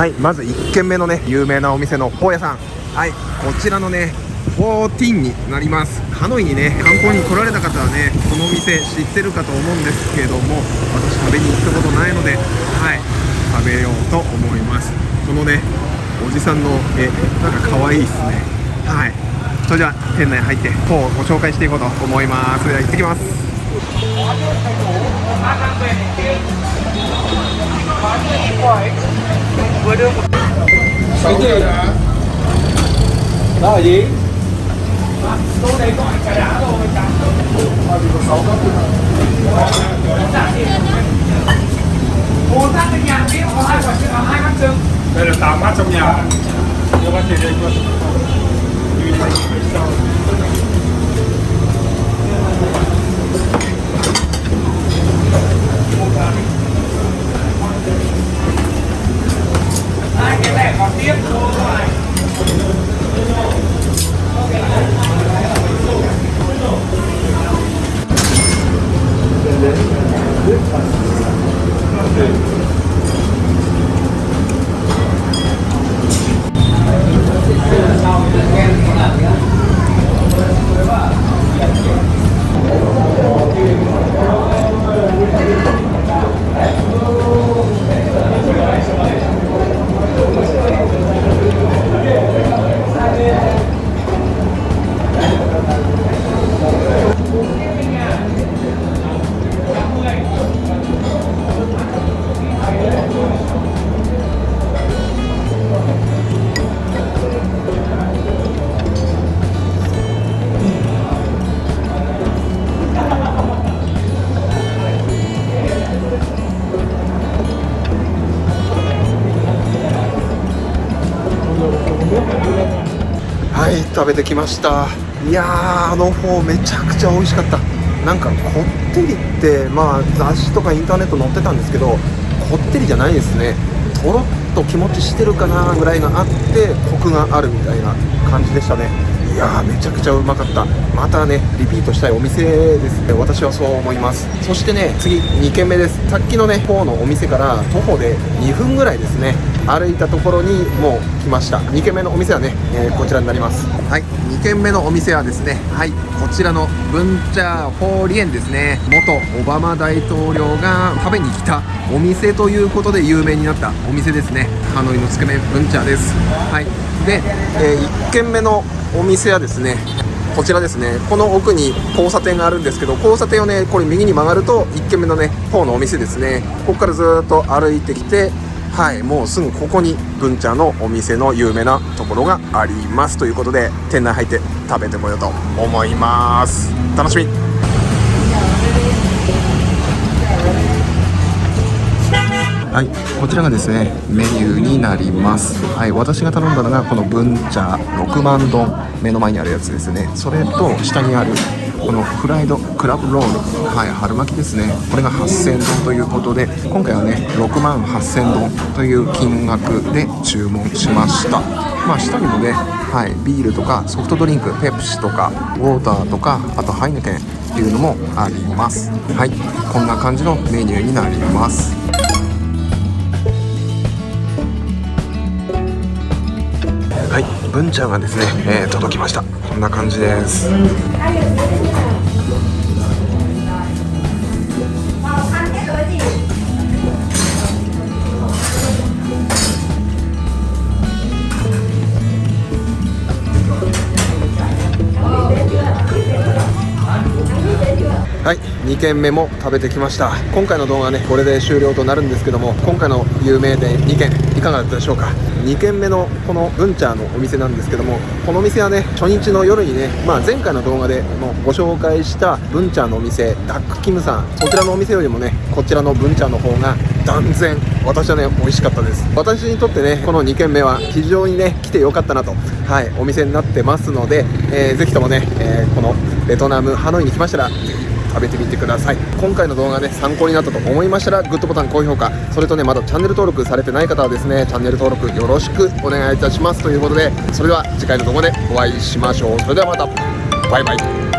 はいまず1軒目のね有名なお店のフォー屋さん。はいこちらのね14になります。ハノイにね観光に来られた方はねこのお店知ってるかと思うんですけども私食べに行ったことないのではい食べようと思います。このねおじさんの絵なんか可愛いですね。はいそれでは店内入ってフォーをご紹介していこうと思います。それでは行ってきます。Cái gì? Đó là gì? Tôi đây gọi cả đá rồi, cả Ủa ta ở nhà có hai quả trứng hai bát trứng đây là 8 bát trong nhà. Đưa bát tiền đây luôn はい食べてきました。いやーあの方めちゃくちゃ美味しかった。なんかこってりってまあ雑誌とかインターネット載ってたんですけどこってりじゃないですね。とろっと気持ちしてるかなぐらいがあってコクがあるみたいな感じでしたね。やーめちゃくちゃうまかった。またねリピートしたいお店ですね。私はそう思います。そしてね次2軒目です。さっきのねフォーのお店から徒歩で2分ぐらいですね。歩いたところにもう来ました。2軒目のお店はね、えーこちらになります。はい。2軒目のお店はですねはい。こちらのブンチャー・フォーリエンですね。元オバマ大統領が食べに来たお店ということで有名になったお店ですね。ハノイのつけ麺ブンチャーです。はい。で、え1軒目のお店はですねこちらですねこの奥に交差点があるんですけど交差点をねこれ右に曲がると1軒目のね方のお店ですね。ここからずっと歩いてきてはいもうすぐここに文ちゃんのお店の有名なところがあります。ということで店内入って食べてこようと思います。楽しみ。はい、こちらがですねメニューになります。はい、私が頼んだのがこのブンチャ6万丼目の前にあるやつですね。それと下にあるこのフライドクラブロール、はい、春巻きですね。これが8000丼ということで、今回はね6万8000丼という金額で注文しました。まあ下にもね、はい、ビールとかソフトドリンク、ペプシとかウォーターとかあとハイネケンっていうのもあります。はい、こんな感じのメニューになります。はい、文ちゃんがですね、えー届きました。こんな感じです。はい、2軒目も食べてきました。今回の動画はねこれで終了となるんですけども今回の有名店2軒いかがだったでしょうか？2軒目のこのブンチャーのお店なんですけどもこのお店はね初日の夜にね、まあ、前回の動画でもご紹介したブンチャーのお店ダックキムさん。そちらのお店よりもねこちらのブンチャーの方が断然私はね美味しかったです。私にとってねこの2軒目は非常にね来てよかったなとはいお店になってますので、えー、ぜひともね、えーこのベトナムハノイに来ましたら食べてみてください。今回の動画ね参考になったと思いましたらグッドボタン高評価。それとねまだチャンネル登録されてない方はですねチャンネル登録よろしくお願いいたします。ということでそれでは次回の動画でお会いしましょう。それではまた。バイバイ。